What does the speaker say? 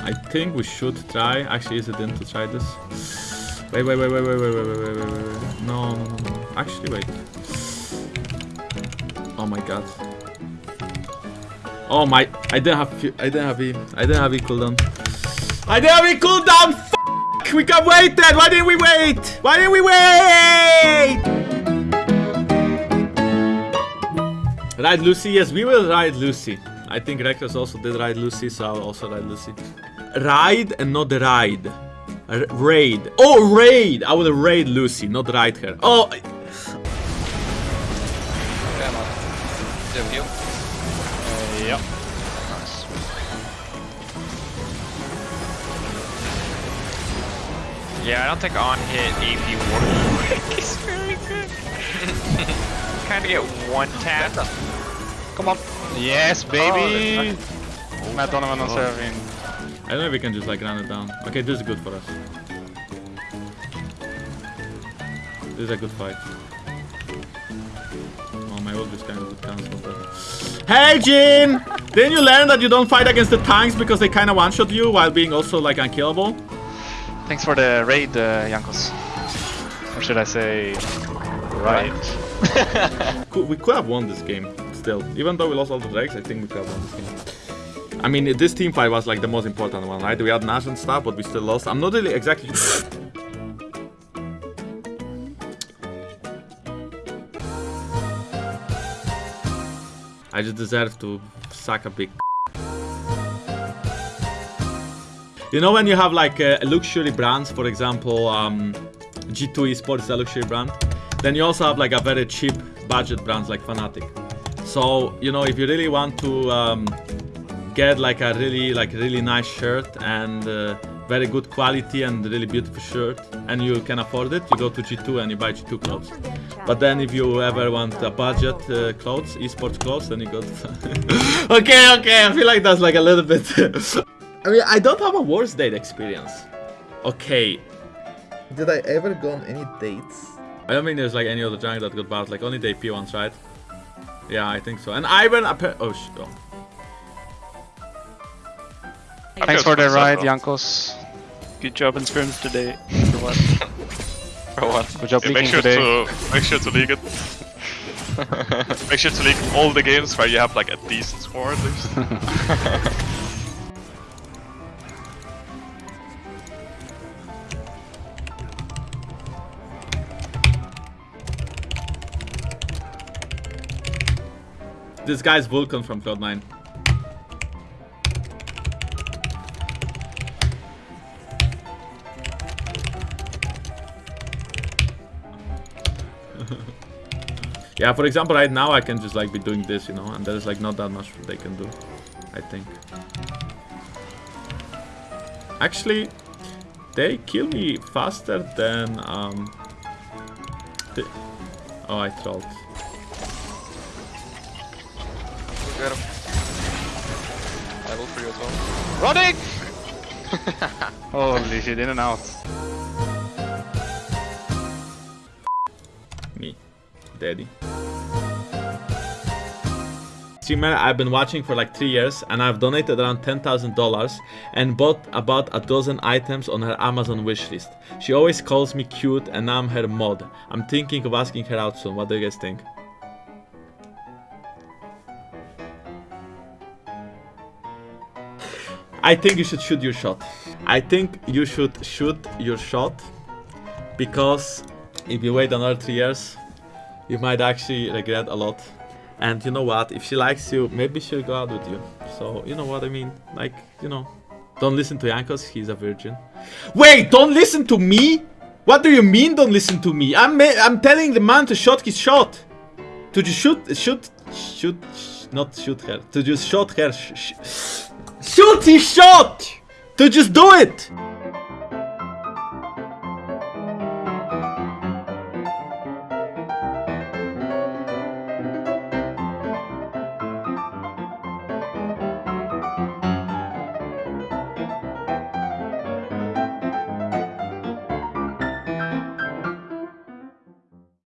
I think we should try. Actually, is it in to try this? Wait, wait, wait, wait, wait, wait, wait, wait, wait, wait. No, no, no, no. Actually, wait. Oh my god. Oh my! I didn't have. I didn't have. E I didn't have E cooldown. I didn't have E cooldown. F we wait then. Why didn't we wait? Why didn't we wait? Ride Lucy. Yes, we will ride Lucy. I think Reckless also did ride Lucy, so I'll also ride Lucy. Ride and not ride. R raid. Oh, raid! I would raid Lucy, not ride her. Oh. Do you? Yep. Yeah, I don't think on hit AP work is very good. kind of get one tap. Come on. Yes, baby! Matt Donovan on serving. I don't know if we can just like run it down. Okay, this is good for us. This is a good fight. Oh, my ult is kind of cancelled. But... Hey, Jin! Didn't you learn that you don't fight against the tanks because they kind of one-shot you while being also like unkillable? Thanks for the raid, uh, Jankos. Or should I say... Right. Could- We could have won this game still. Even though we lost all the drakes, I think we could have won this game. I mean, this team fight was like the most important one, right? We had Nash and stuff, but we still lost. I'm not really exactly... I just deserve to suck a big You know when you have like uh, luxury brands, for example, um, G2 Esports is a luxury brand. Then you also have like a very cheap budget brands like Fnatic. So you know if you really want to um, get like a really like really nice shirt and uh, very good quality and really beautiful shirt, and you can afford it, you go to G2 and you buy G2 clothes. But then if you ever want a budget uh, clothes, esports clothes, then you go to. okay, okay, I feel like that's like a little bit. I mean, I don't have a worst date experience. Okay, Did I ever go on any dates? I don't think there's like any other jungle that got bad. Like only the AP ones, right? Yeah, I think so. And Ivan, appa- oh shit. Oh. Thanks for the ride, Jankos. Good job in scrims today. For what? For what? Good job Yeah, make sure today. to make sure to league it. make sure to league all the games where you have like a decent score at least. This guy's Vulcan from Cloud9. yeah, for example, right now I can just like be doing this, you know, and there's like not that much they can do, I think. Actually, they kill me faster than um. oh, I trolled. Get him. I will for you as well. Running! Holy shit, in and out. Me, daddy. Streamer I've been watching for like three years and I've donated around $10,000 and bought about a dozen items on her Amazon wishlist. She always calls me cute and I'm her mod. I'm thinking of asking her out soon. What do you guys think? I think you should shoot your shot. I think you should shoot your shot because if you wait another three years, you might actually regret a lot. And you know what? If she likes you, maybe she'll go out with you. So you know what I mean? Like you know, don't listen to Yankos. He's a virgin. Wait, don't listen to me. What do you mean? Don't listen to me. I'm I'm telling the man to shoot his shot. To just shoot, shoot, shoot, sh- not shoot her. To just shoot her. Sh- sh- Shooty shot! to just do it!